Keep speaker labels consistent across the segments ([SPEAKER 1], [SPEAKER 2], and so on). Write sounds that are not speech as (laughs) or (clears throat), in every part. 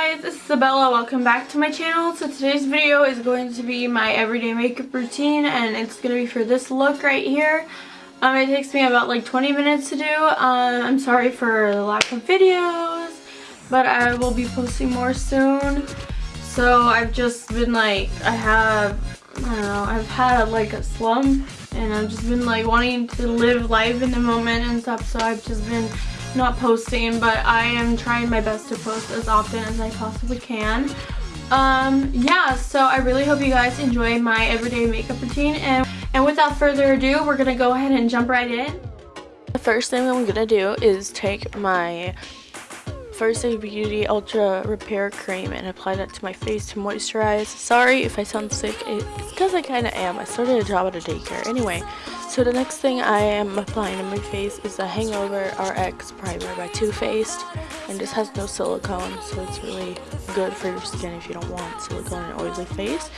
[SPEAKER 1] guys, it's Isabella. Welcome back to my channel. So today's video is going to be my everyday makeup routine and it's going to be for this look right here. Um, it takes me about like 20 minutes to do. Um, I'm sorry for the lack of videos, but I will be posting more soon. So I've just been like, I have, I don't know, I've had like a slump and I've just been like wanting to live life in the moment and stuff. So I've just been not posting, but I am trying my best to post as often as I possibly can. Um, yeah, so I really hope you guys enjoy my everyday makeup routine. And, and without further ado, we're going to go ahead and jump right in. The first thing I'm going to do is take my First Aid Beauty Ultra Repair Cream and apply that to my face to moisturize. Sorry if I sound sick, it's because I kind of am. I started a job at a daycare. Anyway, so the next thing I am applying to my face is the Hangover RX Primer by Too Faced. And this has no silicone, so it's really good for your skin if you don't want silicone and oily face.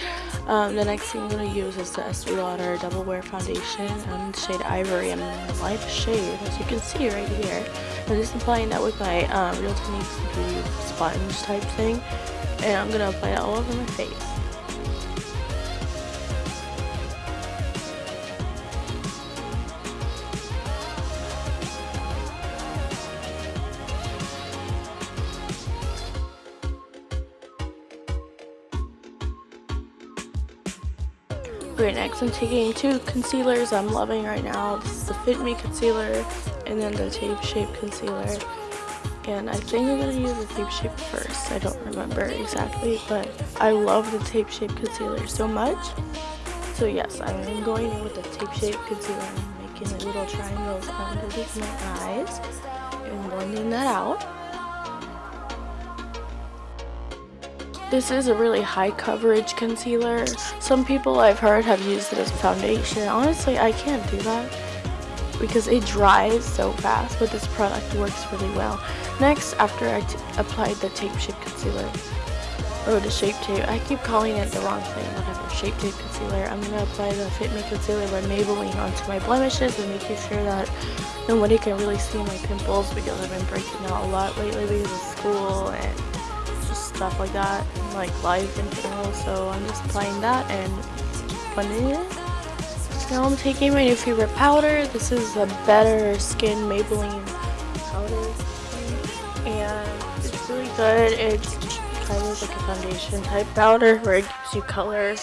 [SPEAKER 1] Um, the next thing I'm going to use is the Estee Lauder Double Wear Foundation in shade Ivory. My light shade, as you can see right here. I'm just applying that with my um, Real Techniques Beauty sponge type thing. And I'm going to apply it all over my face. Great, next I'm taking two concealers I'm loving right now. This is the Fit Me concealer and then the Tape Shape concealer. And I think I'm to use the Tape Shape first. I don't remember exactly, but I love the Tape Shape concealer so much. So yes, I'm going in with the Tape Shape concealer and making little triangles underneath my eyes and blending that out. This is a really high coverage concealer. Some people I've heard have used it as foundation. Honestly, I can't do that because it dries so fast, but this product works really well. Next, after I applied the Tape Shape Concealer, or the Shape Tape, I keep calling it the wrong thing, whatever, Shape Tape Concealer, I'm going to apply the Fit Me Concealer by Maybelline onto my blemishes and making sure that nobody can really see my pimples because I've been breaking out a lot lately because of school and just stuff like that, like life in general. So I'm just applying that and blending it. Now I'm taking my new favorite powder. This is a Better Skin Maybelline powder. And it's really good. It's kind of like a foundation type powder where it gives you color.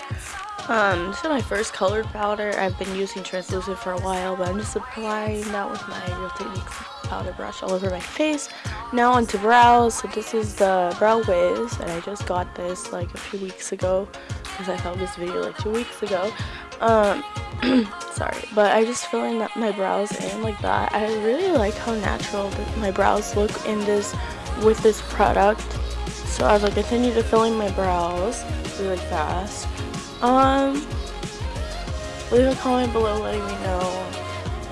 [SPEAKER 1] Um, this is my first colored powder. I've been using translucent for a while, but I'm just applying that with my Real Techniques powder brush all over my face. Now onto brows. So this is the Brow Wiz, and I just got this like a few weeks ago because I filmed this video like two weeks ago. Um, (clears throat) sorry, but I just filling up my brows in like that. I really like how natural my brows look in this with this product. So as I continue to filling my brows really fast, um, leave a comment below letting me know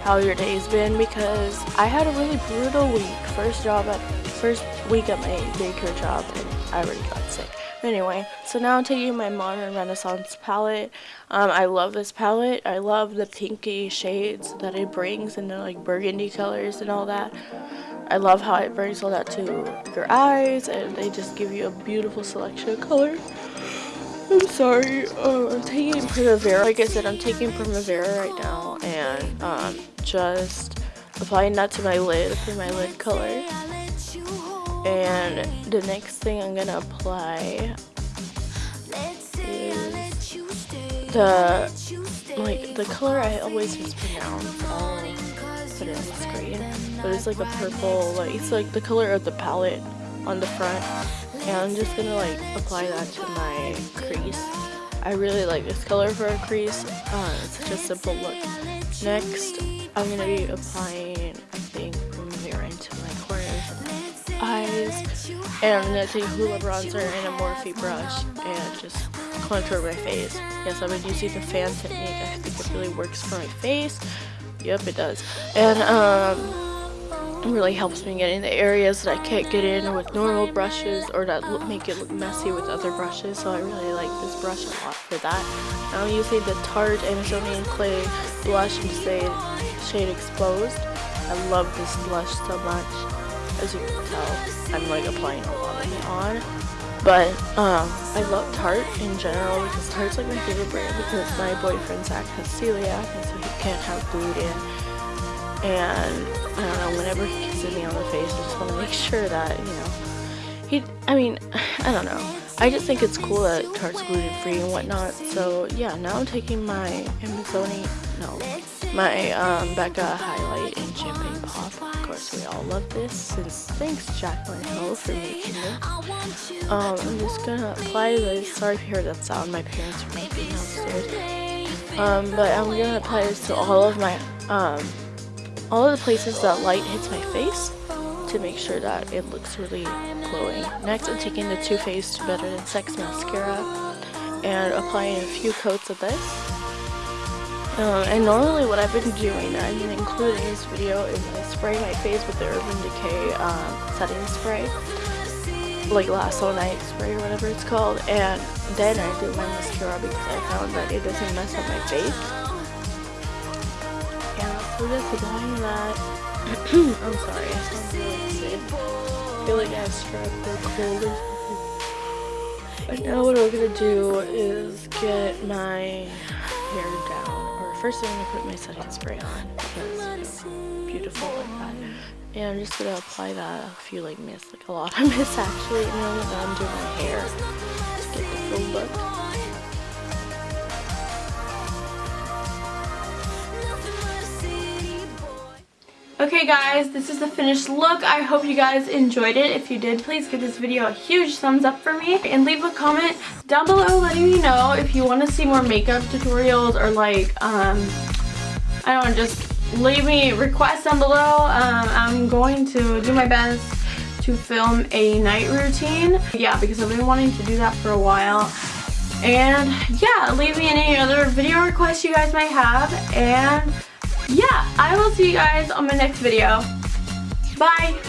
[SPEAKER 1] how your day's been because I had a really brutal week. First job at first week at my daycare job and I already got sick. Anyway, so now I'm taking my Modern Renaissance palette. Um, I love this palette. I love the pinky shades that it brings and the like burgundy colors and all that. I love how it brings all that to your eyes and they just give you a beautiful selection of colors. I'm sorry. Uh, I'm taking Primavera. Like I said, I'm taking Primavera right now and um, just applying that to my lid for my lid color. And the next thing I'm gonna apply is the like the color I always mispronounce. I'll put it on the screen, but it's like a purple. Like it's like the color of the palette on the front and I'm just gonna like apply that to my crease I really like this color for a crease uh, it's such a simple look next I'm gonna be applying and I'm gonna take Hoola bronzer and a Morphe brush and just contour my face. Yes I've been using the fan technique. I think it really works for my face. Yep it does. And um really helps me get in the areas that I can't get in with normal brushes or that look, make it look messy with other brushes. So I really like this brush a lot for that. I'm using the Tarte Amazonian Clay blush. In shade, shade Exposed. I love this blush so much. As you can tell, I'm like applying a lot of it on. But um, I love Tarte in general because Tarte's like my favorite brand because my boyfriend Zach has celiac and so he can't have gluten. And I don't know, whenever he kisses me on the face, I just want to make (laughs) sure that, you know, he, I mean, (sighs) I don't know. I just think it's cool that Tarte's gluten free and whatnot. So yeah, now I'm taking my Amazoni, no, my um, Becca Highlight in Champagne Pop. Course, we all love this. Since thanks Jaclyn Hill for making it. Um, I'm just gonna apply this. Sorry if you heard that sound. My parents are making downstairs. Um, but I'm gonna apply this to all of my um, all of the places that light hits my face to make sure that it looks really glowing. Next, I'm taking the Too Faced Better Than Sex Mascara and applying a few coats of this. Um, and normally what I've been doing, I've been including this video, is I spray my face with the Urban Decay um, setting spray. Like Lasso Night spray or whatever it's called. And then I do my mascara because I found that it doesn't mess up my face. Yeah, so just applying that (clears throat) I'm sorry, I sound really sick. I feel like I have strep or cold or something. But now what I'm gonna do is get my hair down. First I'm gonna put my setting spray on because beautiful like that. And I'm just gonna apply that a few like mist, like a lot of (laughs) mist actually, and then I'm doing my hair Okay guys, this is the finished look. I hope you guys enjoyed it. If you did, please give this video a huge thumbs up for me. And leave a comment down below letting me know if you want to see more makeup tutorials or like, um, I don't know, just leave me requests down below. Um, I'm going to do my best to film a night routine. Yeah, because I've been wanting to do that for a while. And yeah, leave me any other video requests you guys might have. And yeah, I will see you guys on my next video. Bye!